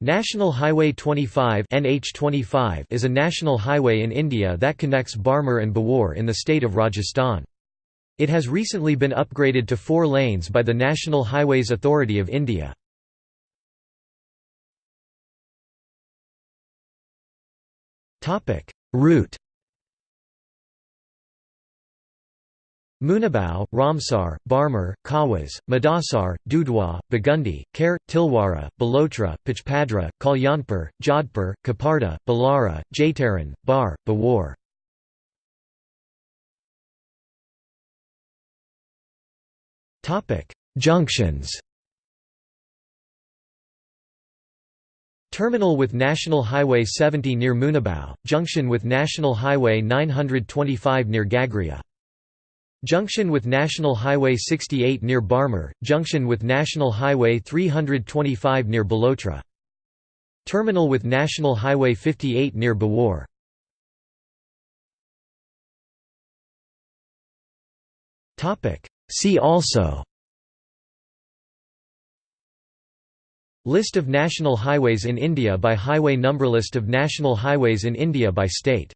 National Highway 25 NH25 is a national highway in India that connects Barmer and Beawar in the state of Rajasthan. It has recently been upgraded to four lanes by the National Highways Authority of India. Route Munabao, Ramsar, Barmer, Kawas, Madasar, Dudhwa, Bagundi, Kher, Tilwara, Balotra, Pachpadra, Kalyanpur, Jodhpur, Kaparda, Balara, Jaitaran, Bar, Beawar. Junctions Terminal with National Highway 70 near Munabao, junction with National Highway 925 near Gagria. Junction with National Highway 68 near Barmer, junction with National Highway 325 near Balotra. Terminal with National Highway 58 near Beawar. See also List of national highways in India by highway number List of national highways in India by state